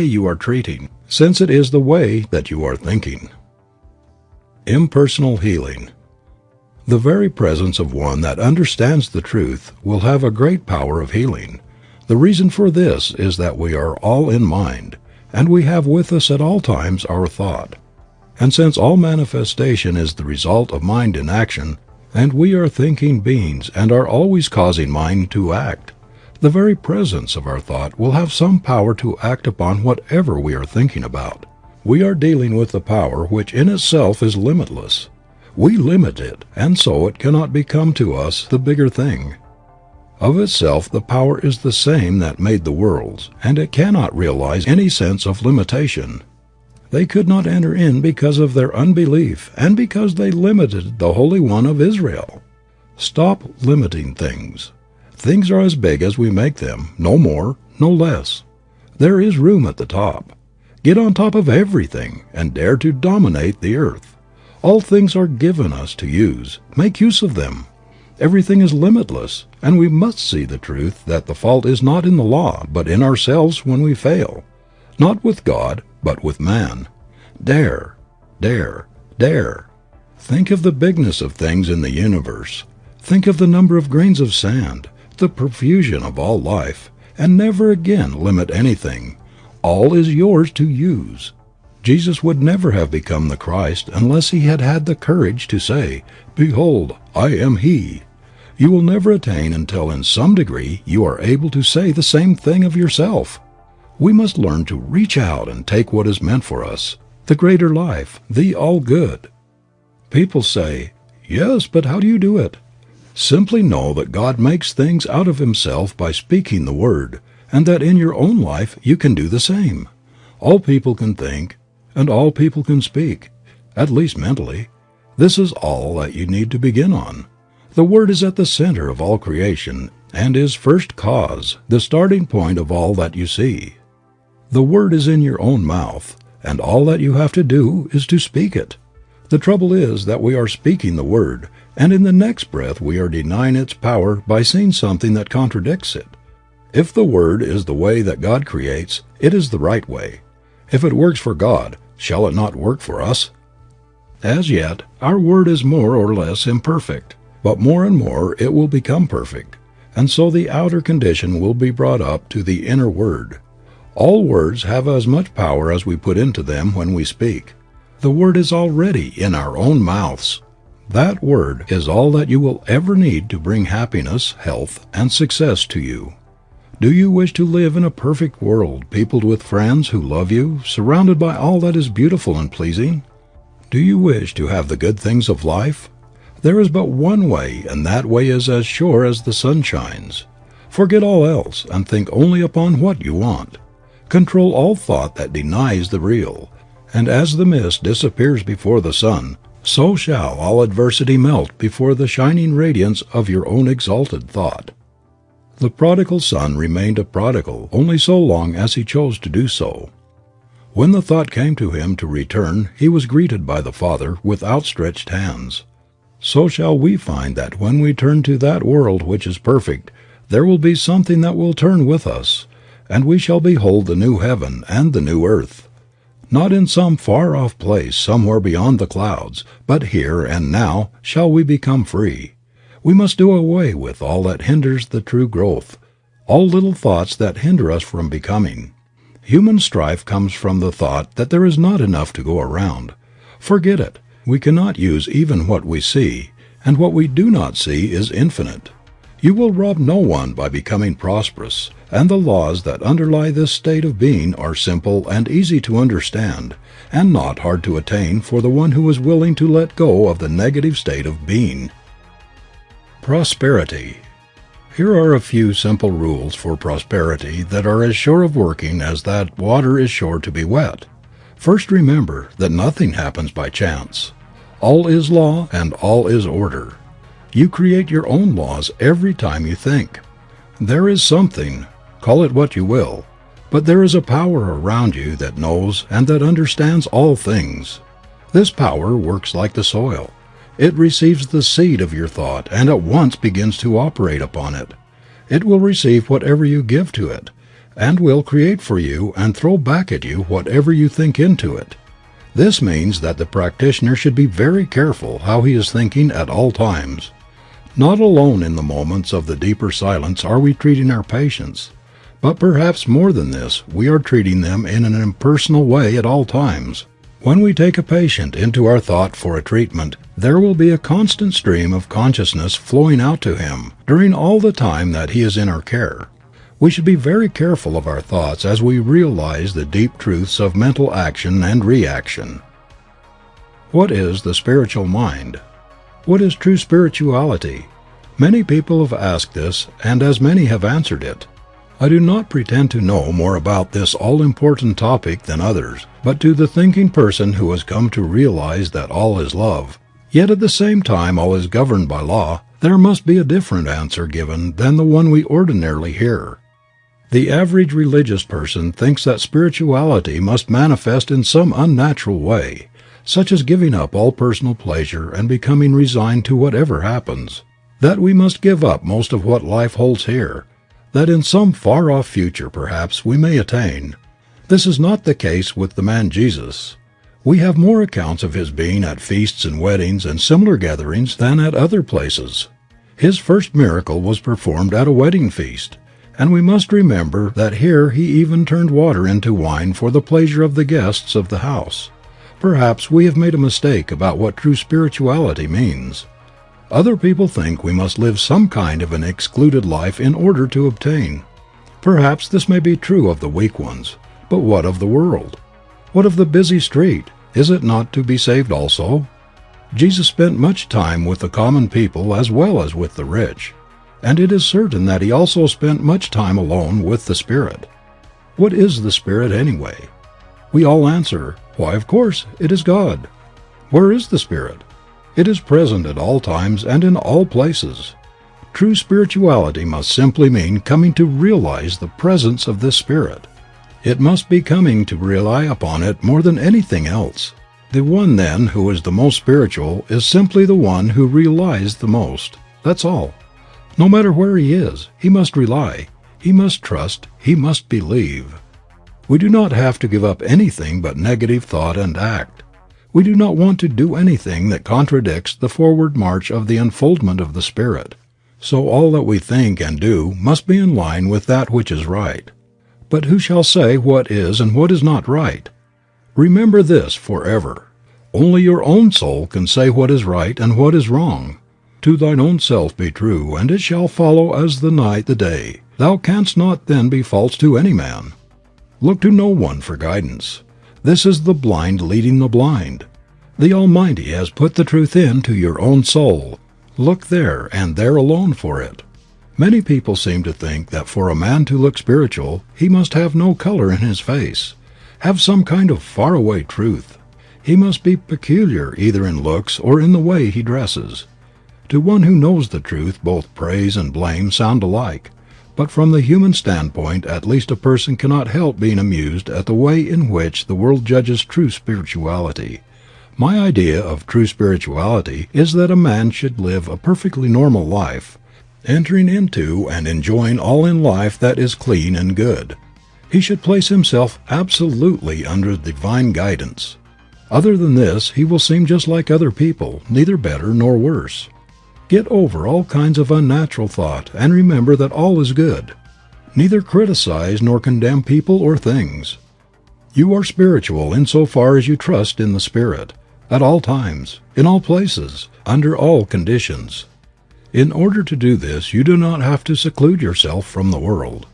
way you are treating, since it is the way that you are thinking. Impersonal healing. The very presence of one that understands the truth will have a great power of healing. The reason for this is that we are all in mind, and we have with us at all times our thought. And since all manifestation is the result of mind in action, and we are thinking beings and are always causing mind to act, the very presence of our thought will have some power to act upon whatever we are thinking about. We are dealing with the power which in itself is limitless. We limit it, and so it cannot become to us the bigger thing. Of itself the power is the same that made the worlds, and it cannot realize any sense of limitation. They could not enter in because of their unbelief and because they limited the Holy One of Israel. Stop limiting things. Things are as big as we make them, no more, no less. There is room at the top. Get on top of everything and dare to dominate the earth. All things are given us to use. Make use of them. Everything is limitless, and we must see the truth that the fault is not in the law, but in ourselves when we fail. Not with God, but with man. Dare, dare, dare. Think of the bigness of things in the universe. Think of the number of grains of sand, the profusion of all life, and never again limit anything. All is yours to use. Jesus would never have become the Christ unless he had had the courage to say, Behold, I am He. You will never attain until in some degree you are able to say the same thing of yourself. We must learn to reach out and take what is meant for us, the greater life, the all good. People say, Yes, but how do you do it? Simply know that God makes things out of Himself by speaking the Word, and that in your own life you can do the same. All people can think, and all people can speak, at least mentally. This is all that you need to begin on. The Word is at the center of all creation and is first cause, the starting point of all that you see. The Word is in your own mouth, and all that you have to do is to speak it. The trouble is that we are speaking the Word, and in the next breath we are denying its power by seeing something that contradicts it. If the Word is the way that God creates, it is the right way. If it works for God, shall it not work for us? As yet, our word is more or less imperfect, but more and more it will become perfect, and so the outer condition will be brought up to the inner word. All words have as much power as we put into them when we speak. The word is already in our own mouths. That word is all that you will ever need to bring happiness, health, and success to you. Do you wish to live in a perfect world peopled with friends who love you, surrounded by all that is beautiful and pleasing? Do you wish to have the good things of life? There is but one way and that way is as sure as the sun shines. Forget all else and think only upon what you want. Control all thought that denies the real, and as the mist disappears before the sun, so shall all adversity melt before the shining radiance of your own exalted thought. The prodigal son remained a prodigal only so long as he chose to do so. When the thought came to him to return he was greeted by the Father with outstretched hands. So shall we find that when we turn to that world which is perfect there will be something that will turn with us, and we shall behold the new heaven and the new earth. Not in some far off place somewhere beyond the clouds, but here and now shall we become free. We must do away with all that hinders the true growth, all little thoughts that hinder us from becoming. Human strife comes from the thought that there is not enough to go around. Forget it. We cannot use even what we see, and what we do not see is infinite. You will rob no one by becoming prosperous, and the laws that underlie this state of being are simple and easy to understand, and not hard to attain for the one who is willing to let go of the negative state of being. Prosperity here are a few simple rules for prosperity that are as sure of working as that water is sure to be wet. First remember that nothing happens by chance. All is law and all is order. You create your own laws every time you think. There is something, call it what you will, but there is a power around you that knows and that understands all things. This power works like the soil. It receives the seed of your thought and at once begins to operate upon it. It will receive whatever you give to it, and will create for you and throw back at you whatever you think into it. This means that the practitioner should be very careful how he is thinking at all times. Not alone in the moments of the deeper silence are we treating our patients, but perhaps more than this we are treating them in an impersonal way at all times. When we take a patient into our thought for a treatment, there will be a constant stream of consciousness flowing out to him during all the time that he is in our care. We should be very careful of our thoughts as we realize the deep truths of mental action and reaction. What is the spiritual mind? What is true spirituality? Many people have asked this and as many have answered it. I do not pretend to know more about this all important topic than others, but to the thinking person who has come to realize that all is love, yet at the same time all is governed by law, there must be a different answer given than the one we ordinarily hear. The average religious person thinks that spirituality must manifest in some unnatural way, such as giving up all personal pleasure and becoming resigned to whatever happens. That we must give up most of what life holds here, that in some far off future perhaps we may attain. This is not the case with the man Jesus. We have more accounts of his being at feasts and weddings and similar gatherings than at other places. His first miracle was performed at a wedding feast, and we must remember that here he even turned water into wine for the pleasure of the guests of the house. Perhaps we have made a mistake about what true spirituality means. Other people think we must live some kind of an excluded life in order to obtain. Perhaps this may be true of the weak ones, but what of the world? What of the busy street? Is it not to be saved also? Jesus spent much time with the common people as well as with the rich, and it is certain that he also spent much time alone with the Spirit. What is the Spirit anyway? We all answer, Why, of course, it is God. Where is the Spirit? It is present at all times and in all places. True spirituality must simply mean coming to realize the presence of this Spirit. It must be coming to rely upon it more than anything else. The one then who is the most spiritual is simply the one who relies the most. That's all. No matter where he is, he must rely, he must trust, he must believe. We do not have to give up anything but negative thought and act. We do not want to do anything that contradicts the forward march of the unfoldment of the Spirit. So all that we think and do must be in line with that which is right. But who shall say what is and what is not right? Remember this forever. Only your own soul can say what is right and what is wrong. To thine own self be true, and it shall follow as the night the day. Thou canst not then be false to any man. Look to no one for guidance. This is the blind leading the blind. The Almighty has put the truth into your own soul. Look there and there alone for it. Many people seem to think that for a man to look spiritual he must have no color in his face, have some kind of faraway truth. He must be peculiar either in looks or in the way he dresses. To one who knows the truth both praise and blame sound alike. But from the human standpoint at least a person cannot help being amused at the way in which the world judges true spirituality. My idea of true spirituality is that a man should live a perfectly normal life, entering into and enjoying all in life that is clean and good. He should place himself absolutely under divine guidance. Other than this he will seem just like other people, neither better nor worse. Get over all kinds of unnatural thought and remember that all is good. Neither criticize nor condemn people or things. You are spiritual in so far as you trust in the Spirit, at all times, in all places, under all conditions. In order to do this you do not have to seclude yourself from the world.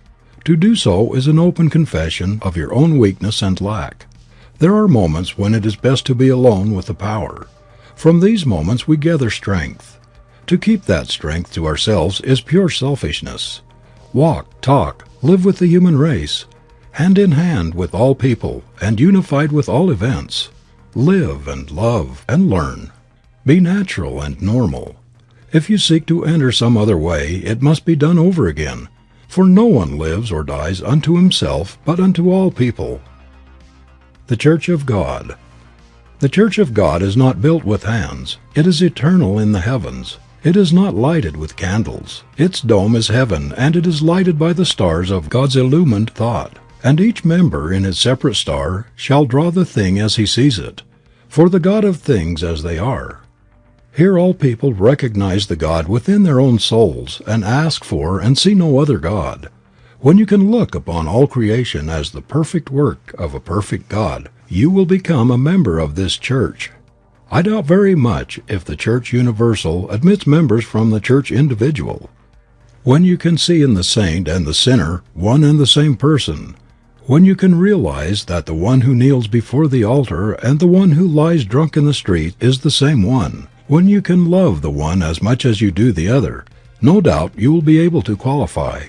To do so is an open confession of your own weakness and lack. There are moments when it is best to be alone with the power. From these moments we gather strength. To keep that strength to ourselves is pure selfishness. Walk, talk, live with the human race, hand in hand with all people and unified with all events. Live and love and learn. Be natural and normal. If you seek to enter some other way it must be done over again, for no one lives or dies unto himself but unto all people. The Church of God. The Church of God is not built with hands. It is eternal in the heavens. It is not lighted with candles. Its dome is heaven and it is lighted by the stars of God's illumined thought. And each member in his separate star shall draw the thing as he sees it, for the God of things as they are. Here all people recognize the God within their own souls and ask for and see no other God. When you can look upon all creation as the perfect work of a perfect God, you will become a member of this church I doubt very much if the Church Universal admits members from the Church Individual. When you can see in the saint and the sinner one and the same person, when you can realize that the one who kneels before the altar and the one who lies drunk in the street is the same one, when you can love the one as much as you do the other, no doubt you will be able to qualify.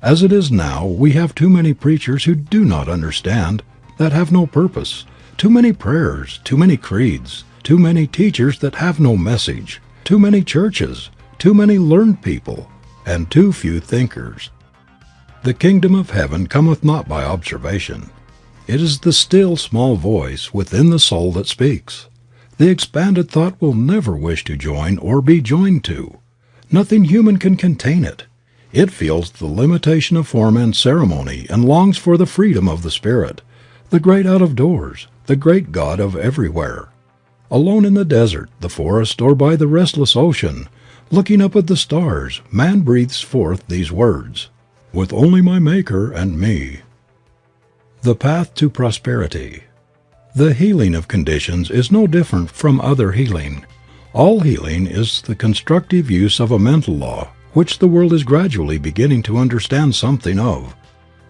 As it is now we have too many preachers who do not understand, that have no purpose, too many prayers, too many creeds, too many teachers that have no message, too many churches, too many learned people, and too few thinkers. The kingdom of heaven cometh not by observation. It is the still small voice within the soul that speaks. The expanded thought will never wish to join or be joined to. Nothing human can contain it. It feels the limitation of form and ceremony and longs for the freedom of the Spirit, the great out of doors, the great God of everywhere. Alone in the desert, the forest, or by the restless ocean, looking up at the stars, man breathes forth these words, "With only my Maker and me." The path to prosperity. The healing of conditions is no different from other healing. All healing is the constructive use of a mental law which the world is gradually beginning to understand something of.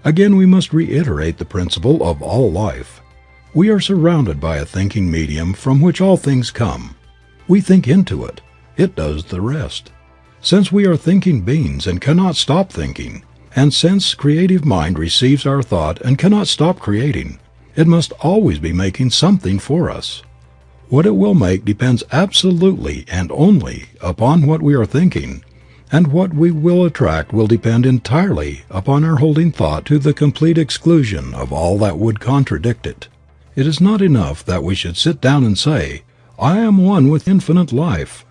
Again we must reiterate the principle of all life. We are surrounded by a thinking medium from which all things come. We think into it. It does the rest. Since we are thinking beings and cannot stop thinking, and since creative mind receives our thought and cannot stop creating, it must always be making something for us. What it will make depends absolutely and only upon what we are thinking, and what we will attract will depend entirely upon our holding thought to the complete exclusion of all that would contradict it. It is not enough that we should sit down and say, I am one with infinite life.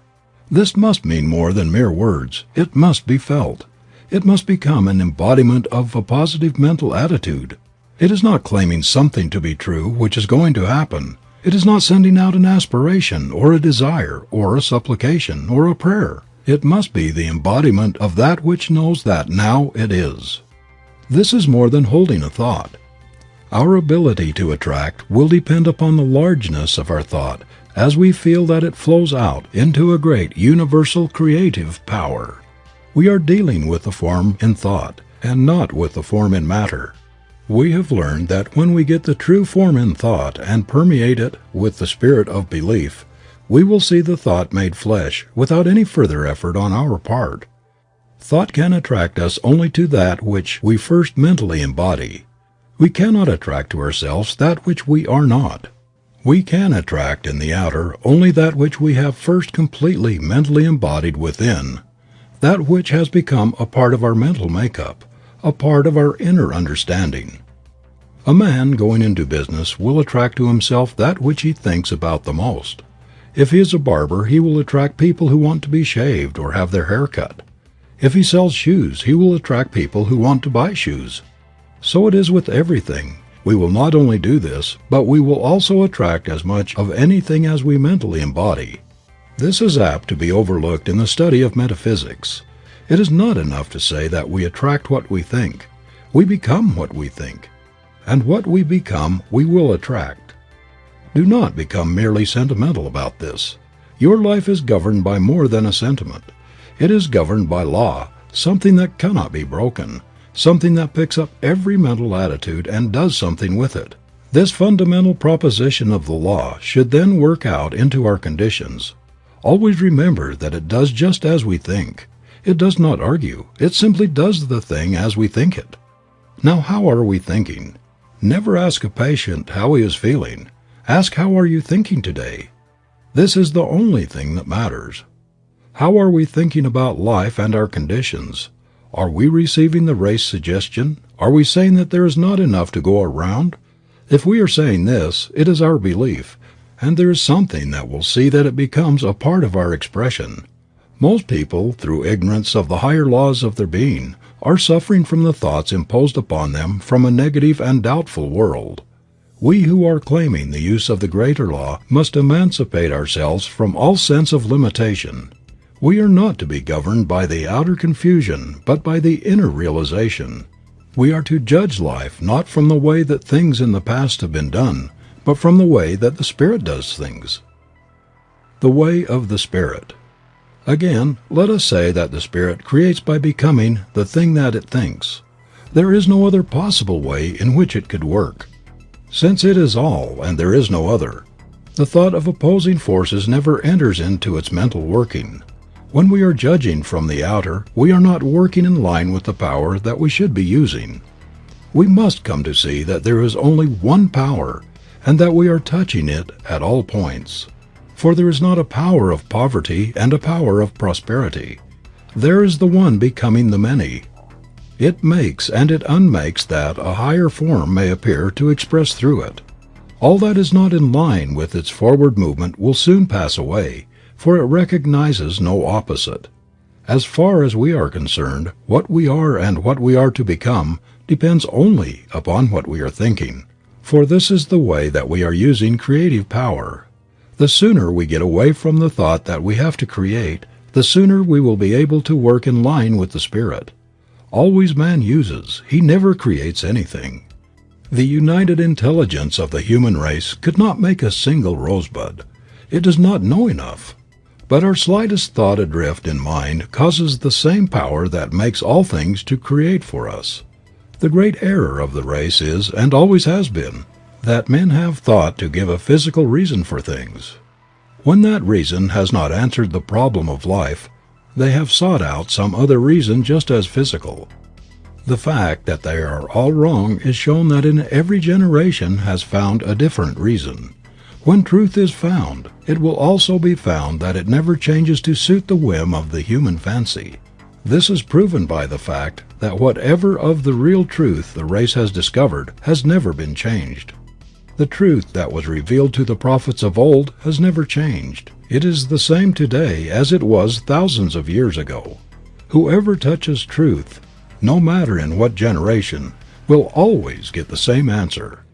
This must mean more than mere words. It must be felt. It must become an embodiment of a positive mental attitude. It is not claiming something to be true which is going to happen. It is not sending out an aspiration or a desire or a supplication or a prayer. It must be the embodiment of that which knows that now it is. This is more than holding a thought. Our ability to attract will depend upon the largeness of our thought as we feel that it flows out into a great universal creative power. We are dealing with the form in thought and not with the form in matter. We have learned that when we get the true form in thought and permeate it with the spirit of belief, we will see the thought made flesh without any further effort on our part. Thought can attract us only to that which we first mentally embody. We cannot attract to ourselves that which we are not. We can attract in the outer only that which we have first completely mentally embodied within, that which has become a part of our mental makeup a part of our inner understanding. A man going into business will attract to himself that which he thinks about the most. If he is a barber he will attract people who want to be shaved or have their hair cut. If he sells shoes he will attract people who want to buy shoes. So it is with everything. We will not only do this, but we will also attract as much of anything as we mentally embody. This is apt to be overlooked in the study of metaphysics. It is not enough to say that we attract what we think. We become what we think. And what we become we will attract. Do not become merely sentimental about this. Your life is governed by more than a sentiment. It is governed by law, something that cannot be broken, something that picks up every mental attitude and does something with it. This fundamental proposition of the law should then work out into our conditions. Always remember that it does just as we think. It does not argue. It simply does the thing as we think it. Now how are we thinking? Never ask a patient how he is feeling. Ask how are you thinking today? This is the only thing that matters. How are we thinking about life and our conditions? Are we receiving the race suggestion? Are we saying that there is not enough to go around? If we are saying this, it is our belief, and there is something that will see that it becomes a part of our expression. Most people, through ignorance of the higher laws of their being, are suffering from the thoughts imposed upon them from a negative and doubtful world. We who are claiming the use of the greater law must emancipate ourselves from all sense of limitation. We are not to be governed by the outer confusion but by the inner realization. We are to judge life not from the way that things in the past have been done, but from the way that the Spirit does things. The way of the Spirit. Again, let us say that the Spirit creates by becoming the thing that it thinks. There is no other possible way in which it could work. Since it is all and there is no other, the thought of opposing forces never enters into its mental working. When we are judging from the outer we are not working in line with the power that we should be using. We must come to see that there is only one power and that we are touching it at all points. For there is not a power of poverty and a power of prosperity. There is the one becoming the many. It makes and it unmakes that a higher form may appear to express through it. All that is not in line with its forward movement will soon pass away, for it recognizes no opposite. As far as we are concerned, what we are and what we are to become depends only upon what we are thinking. For this is the way that we are using creative power the sooner we get away from the thought that we have to create, the sooner we will be able to work in line with the Spirit. Always man uses, he never creates anything. The united intelligence of the human race could not make a single rosebud. It does not know enough. But our slightest thought adrift in mind causes the same power that makes all things to create for us. The great error of the race is, and always has been, that men have thought to give a physical reason for things. When that reason has not answered the problem of life, they have sought out some other reason just as physical. The fact that they are all wrong is shown that in every generation has found a different reason. When truth is found, it will also be found that it never changes to suit the whim of the human fancy. This is proven by the fact that whatever of the real truth the race has discovered has never been changed. The truth that was revealed to the prophets of old has never changed. It is the same today as it was thousands of years ago. Whoever touches truth, no matter in what generation, will always get the same answer.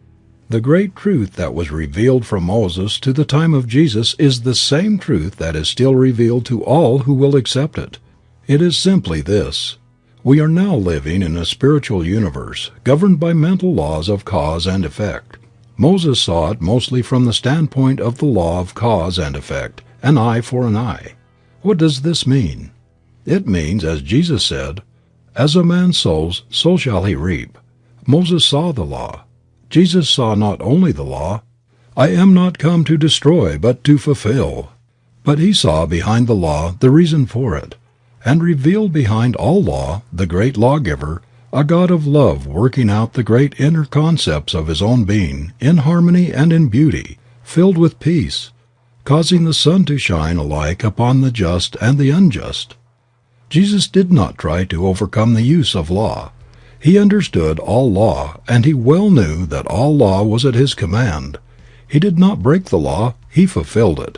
The great truth that was revealed from Moses to the time of Jesus is the same truth that is still revealed to all who will accept it. It is simply this. We are now living in a spiritual universe, governed by mental laws of cause and effect. Moses saw it mostly from the standpoint of the law of cause and effect, an eye for an eye. What does this mean? It means, as Jesus said, "As a man sows, so shall he reap." Moses saw the law. Jesus saw not only the law, I am not come to destroy but to fulfill, but he saw behind the law the reason for it, and revealed behind all law the great lawgiver, a God of love working out the great inner concepts of his own being in harmony and in beauty, filled with peace, causing the sun to shine alike upon the just and the unjust. Jesus did not try to overcome the use of law. He understood all law and he well knew that all law was at his command. He did not break the law, he fulfilled it.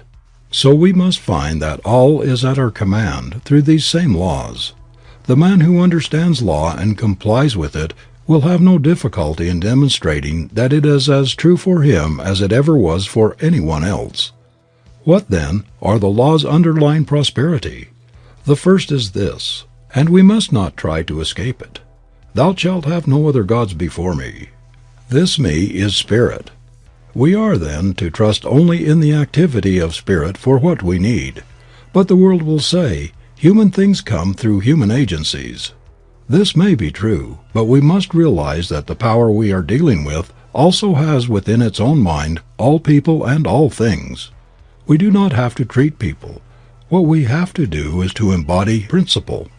So we must find that all is at our command through these same laws. The man who understands law and complies with it will have no difficulty in demonstrating that it is as true for him as it ever was for anyone else. What, then, are the laws underlying prosperity? The first is this, and we must not try to escape it. Thou shalt have no other gods before me. This me is spirit. We are, then, to trust only in the activity of spirit for what we need. But the world will say, human things come through human agencies. This may be true, but we must realize that the power we are dealing with also has within its own mind all people and all things. We do not have to treat people. What we have to do is to embody principle.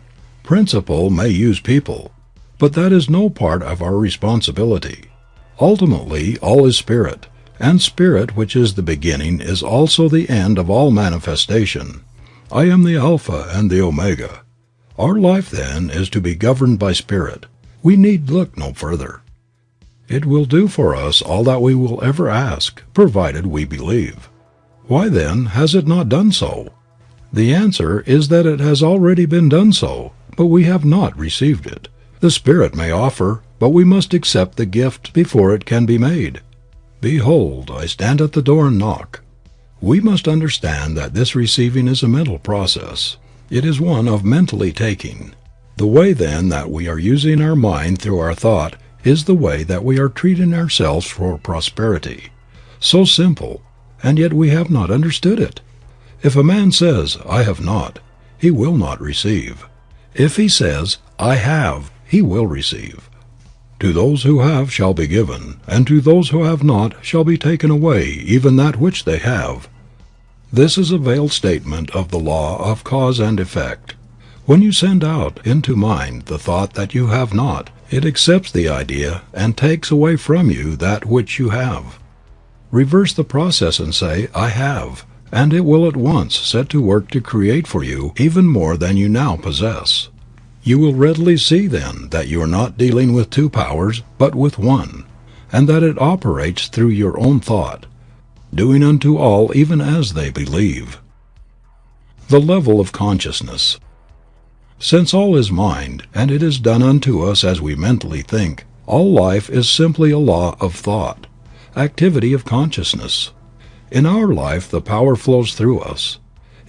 Principle may use people, but that is no part of our responsibility. Ultimately all is spirit, and spirit which is the beginning is also the end of all manifestation. I am the Alpha and the Omega. Our life then is to be governed by spirit. We need look no further. It will do for us all that we will ever ask, provided we believe. Why then has it not done so? The answer is that it has already been done so, but we have not received it. The Spirit may offer, but we must accept the gift before it can be made. Behold, I stand at the door and knock. We must understand that this receiving is a mental process. It is one of mentally taking. The way then that we are using our mind through our thought is the way that we are treating ourselves for prosperity. So simple, and yet we have not understood it. If a man says, I have not, he will not receive. If he says, I have, he will receive. To those who have shall be given, and to those who have not shall be taken away even that which they have. This is a veiled statement of the law of cause and effect. When you send out into mind the thought that you have not, it accepts the idea and takes away from you that which you have. Reverse the process and say, I have, and it will at once set to work to create for you even more than you now possess. You will readily see then that you are not dealing with two powers but with one, and that it operates through your own thought, doing unto all even as they believe. The level of consciousness. Since all is mind, and it is done unto us as we mentally think, all life is simply a law of thought, activity of consciousness. In our life the power flows through us.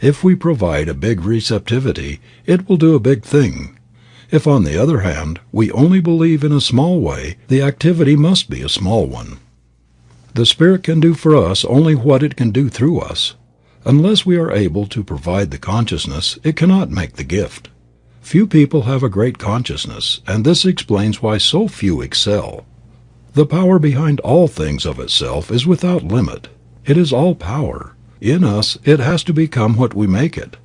If we provide a big receptivity, it will do a big thing. If, on the other hand, we only believe in a small way, the activity must be a small one. The Spirit can do for us only what it can do through us. Unless we are able to provide the consciousness it cannot make the gift. Few people have a great consciousness, and this explains why so few excel. The power behind all things of itself is without limit. It is all power. In us it has to become what we make it.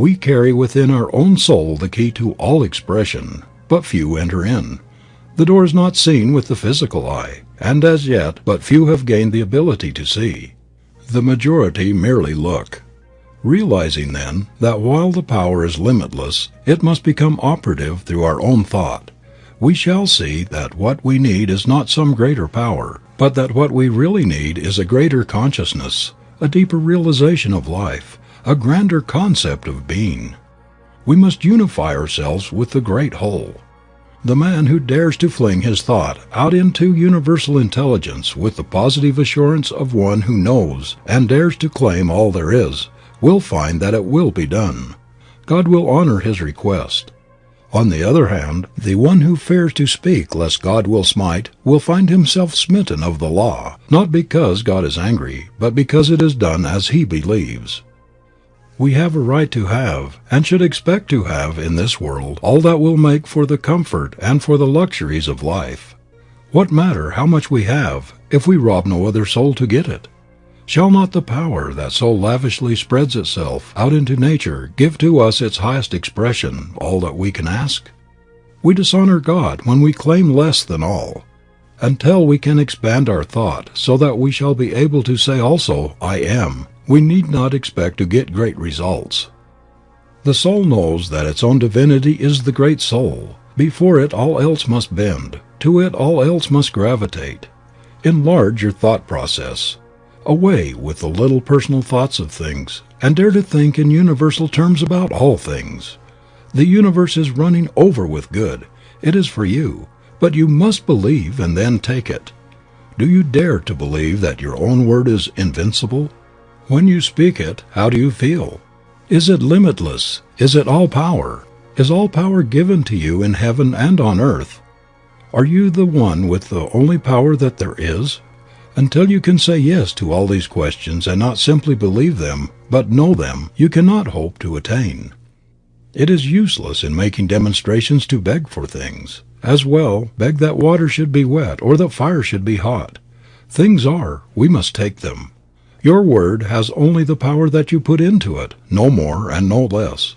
We carry within our own soul the key to all expression, but few enter in. The door is not seen with the physical eye, and as yet but few have gained the ability to see. The majority merely look. Realizing then that while the power is limitless it must become operative through our own thought, we shall see that what we need is not some greater power, but that what we really need is a greater consciousness, a deeper realization of life, a grander concept of being. We must unify ourselves with the great whole. The man who dares to fling his thought out into universal intelligence with the positive assurance of one who knows and dares to claim all there is, will find that it will be done. God will honor his request. On the other hand, the one who fears to speak lest God will smite will find himself smitten of the law, not because God is angry, but because it is done as he believes. We have a right to have, and should expect to have in this world all that will make for the comfort and for the luxuries of life. What matter how much we have if we rob no other soul to get it? Shall not the power that so lavishly spreads itself out into nature give to us its highest expression all that we can ask? We dishonor God when we claim less than all. Until we can expand our thought so that we shall be able to say also I am, we need not expect to get great results. The soul knows that its own divinity is the great soul. Before it all else must bend, to it all else must gravitate. Enlarge your thought process. Away with the little personal thoughts of things, and dare to think in universal terms about all things. The universe is running over with good. It is for you, but you must believe and then take it. Do you dare to believe that your own word is invincible? When you speak it, how do you feel? Is it limitless? Is it all power? Is all power given to you in heaven and on earth? Are you the one with the only power that there is? Until you can say yes to all these questions and not simply believe them, but know them, you cannot hope to attain. It is useless in making demonstrations to beg for things. As well beg that water should be wet or that fire should be hot. Things are, we must take them. Your word has only the power that you put into it, no more and no less.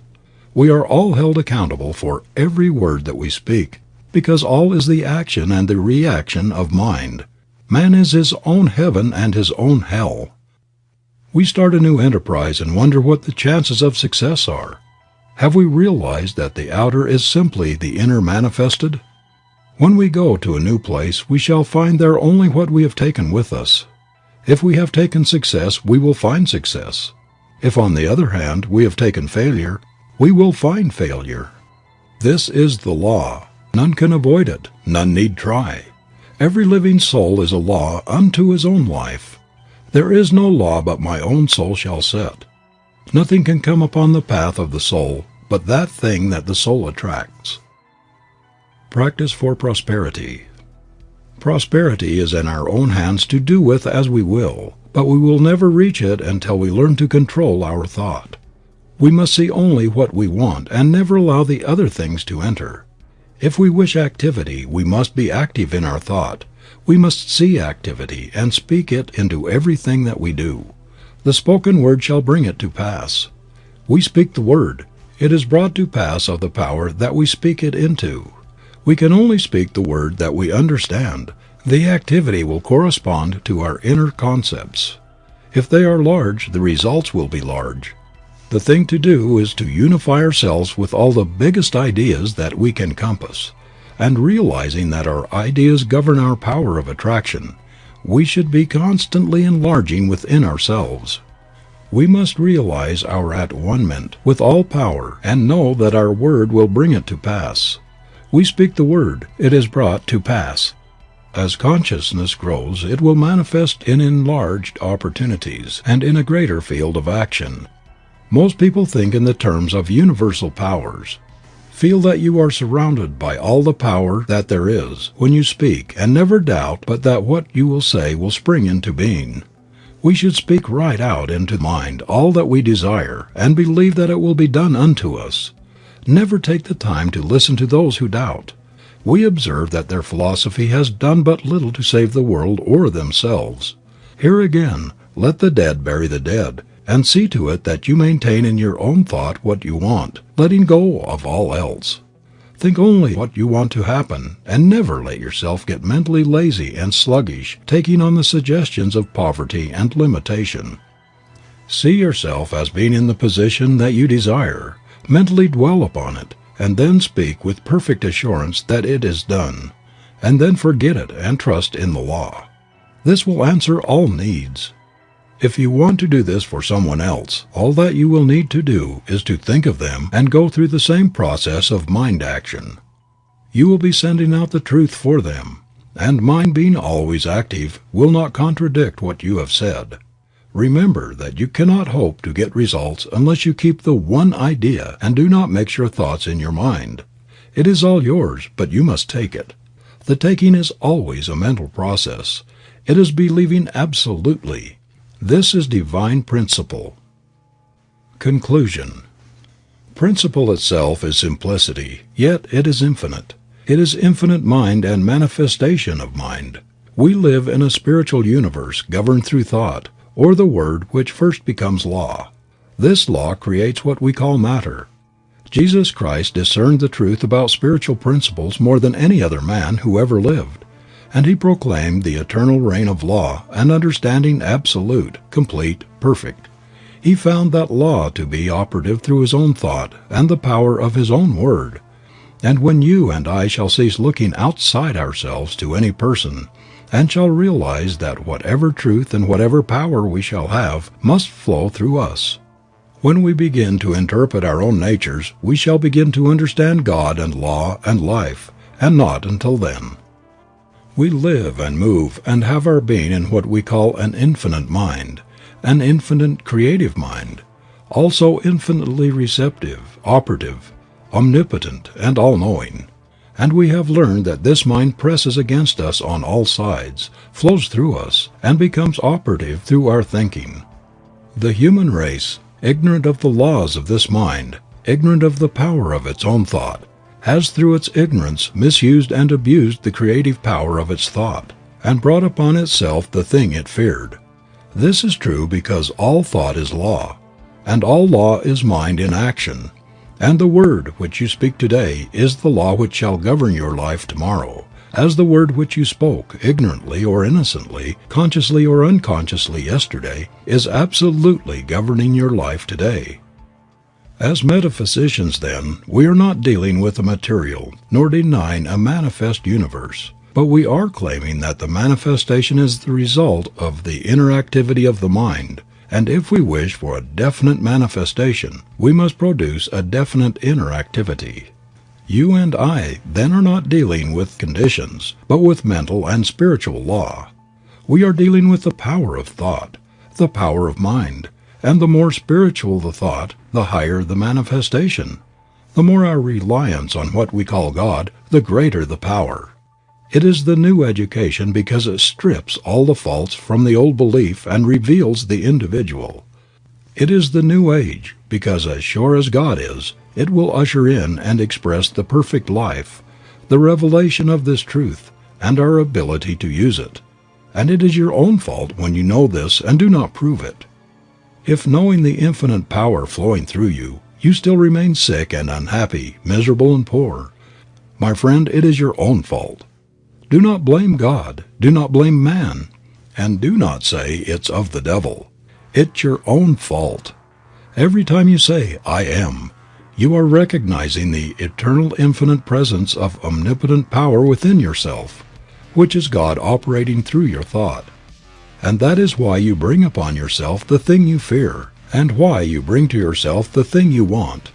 We are all held accountable for every word that we speak, because all is the action and the reaction of mind. Man is his own heaven and his own hell. We start a new enterprise and wonder what the chances of success are. Have we realized that the outer is simply the inner manifested? When we go to a new place we shall find there only what we have taken with us. If we have taken success we will find success. If on the other hand we have taken failure, we will find failure. This is the law. None can avoid it. None need try. Every living soul is a law unto his own life. There is no law but my own soul shall set. Nothing can come upon the path of the soul but that thing that the soul attracts. Practice for prosperity. Prosperity is in our own hands to do with as we will, but we will never reach it until we learn to control our thought. We must see only what we want and never allow the other things to enter. If we wish activity we must be active in our thought. We must see activity and speak it into everything that we do. The spoken word shall bring it to pass. We speak the word. It is brought to pass of the power that we speak it into. We can only speak the word that we understand. The activity will correspond to our inner concepts. If they are large the results will be large. The thing to do is to unify ourselves with all the biggest ideas that we can compass, and realizing that our ideas govern our power of attraction, we should be constantly enlarging within ourselves. We must realize our at one ment with all power and know that our word will bring it to pass. We speak the word, it is brought to pass. As consciousness grows it will manifest in enlarged opportunities and in a greater field of action. Most people think in the terms of universal powers. Feel that you are surrounded by all the power that there is when you speak and never doubt but that what you will say will spring into being. We should speak right out into mind all that we desire and believe that it will be done unto us. Never take the time to listen to those who doubt. We observe that their philosophy has done but little to save the world or themselves. Here again, let the dead bury the dead, and see to it that you maintain in your own thought what you want, letting go of all else. Think only what you want to happen, and never let yourself get mentally lazy and sluggish taking on the suggestions of poverty and limitation. See yourself as being in the position that you desire, mentally dwell upon it, and then speak with perfect assurance that it is done, and then forget it and trust in the law. This will answer all needs. If you want to do this for someone else, all that you will need to do is to think of them and go through the same process of mind action. You will be sending out the truth for them, and mind being always active will not contradict what you have said. Remember that you cannot hope to get results unless you keep the one idea and do not mix your thoughts in your mind. It is all yours, but you must take it. The taking is always a mental process. It is believing absolutely. This is divine principle. Conclusion. Principle itself is simplicity, yet it is infinite. It is infinite mind and manifestation of mind. We live in a spiritual universe governed through thought, or the word which first becomes law. This law creates what we call matter. Jesus Christ discerned the truth about spiritual principles more than any other man who ever lived and he proclaimed the eternal reign of law and understanding absolute, complete, perfect. He found that law to be operative through his own thought and the power of his own word. And when you and I shall cease looking outside ourselves to any person, and shall realize that whatever truth and whatever power we shall have must flow through us. When we begin to interpret our own natures we shall begin to understand God and law and life, and not until then. We live and move and have our being in what we call an infinite mind, an infinite creative mind, also infinitely receptive, operative, omnipotent, and all knowing. And we have learned that this mind presses against us on all sides, flows through us, and becomes operative through our thinking. The human race, ignorant of the laws of this mind, ignorant of the power of its own thought, has through its ignorance misused and abused the creative power of its thought, and brought upon itself the thing it feared. This is true because all thought is law, and all law is mind in action, and the word which you speak today is the law which shall govern your life tomorrow, as the word which you spoke, ignorantly or innocently, consciously or unconsciously yesterday, is absolutely governing your life today. As metaphysicians, then, we are not dealing with a material, nor denying a manifest universe, but we are claiming that the manifestation is the result of the inner activity of the mind, and if we wish for a definite manifestation we must produce a definite inner activity. You and I then are not dealing with conditions, but with mental and spiritual law. We are dealing with the power of thought, the power of mind, and the more spiritual the thought, the higher the manifestation. The more our reliance on what we call God, the greater the power. It is the new education because it strips all the faults from the old belief and reveals the individual. It is the new age because as sure as God is, it will usher in and express the perfect life, the revelation of this truth, and our ability to use it. And it is your own fault when you know this and do not prove it. If knowing the infinite power flowing through you, you still remain sick and unhappy, miserable and poor, my friend, it is your own fault. Do not blame God, do not blame man, and do not say it's of the devil. It's your own fault. Every time you say, I am, you are recognizing the eternal infinite presence of omnipotent power within yourself, which is God operating through your thought. And that is why you bring upon yourself the thing you fear, and why you bring to yourself the thing you want.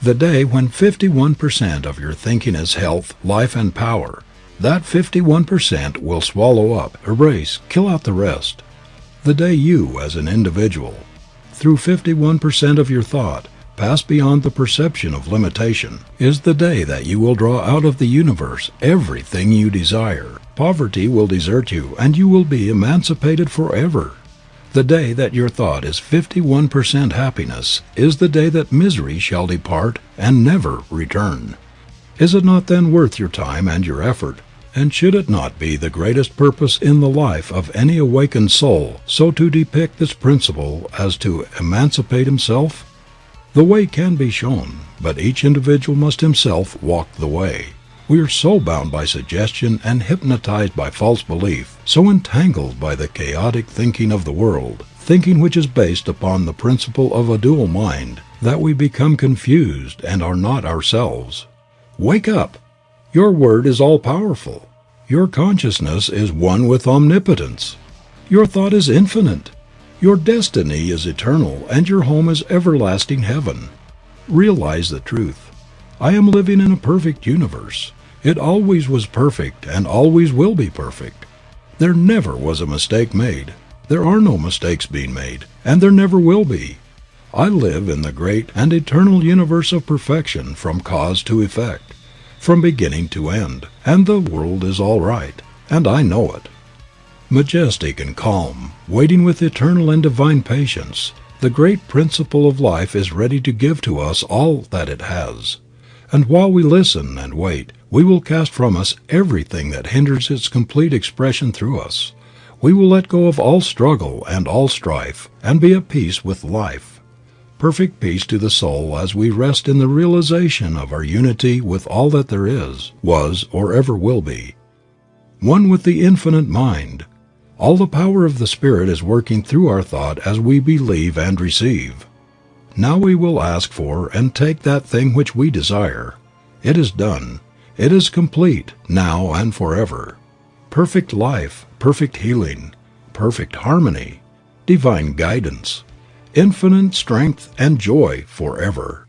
The day when 51% of your thinking is health, life, and power, that 51% will swallow up, erase, kill out the rest. The day you, as an individual, through 51% of your thought, pass beyond the perception of limitation, is the day that you will draw out of the universe everything you desire Poverty will desert you and you will be emancipated forever. The day that your thought is 51% happiness is the day that misery shall depart and never return. Is it not then worth your time and your effort, and should it not be the greatest purpose in the life of any awakened soul so to depict this principle as to emancipate himself? The way can be shown, but each individual must himself walk the way. We are so bound by suggestion and hypnotized by false belief, so entangled by the chaotic thinking of the world, thinking which is based upon the principle of a dual mind, that we become confused and are not ourselves. Wake up! Your word is all powerful. Your consciousness is one with omnipotence. Your thought is infinite. Your destiny is eternal and your home is everlasting heaven. Realize the truth. I am living in a perfect universe. It always was perfect and always will be perfect. There never was a mistake made. There are no mistakes being made, and there never will be. I live in the great and eternal universe of perfection from cause to effect, from beginning to end, and the world is all right, and I know it. Majestic and calm, waiting with eternal and divine patience, the great principle of life is ready to give to us all that it has. And while we listen and wait, we will cast from us everything that hinders its complete expression through us. We will let go of all struggle and all strife, and be at peace with life. Perfect peace to the soul as we rest in the realization of our unity with all that there is, was, or ever will be. One with the Infinite Mind, all the power of the Spirit is working through our thought as we believe and receive. Now we will ask for and take that thing which we desire. It is done. It is complete, now and forever. Perfect life, perfect healing, perfect harmony, divine guidance, infinite strength and joy forever.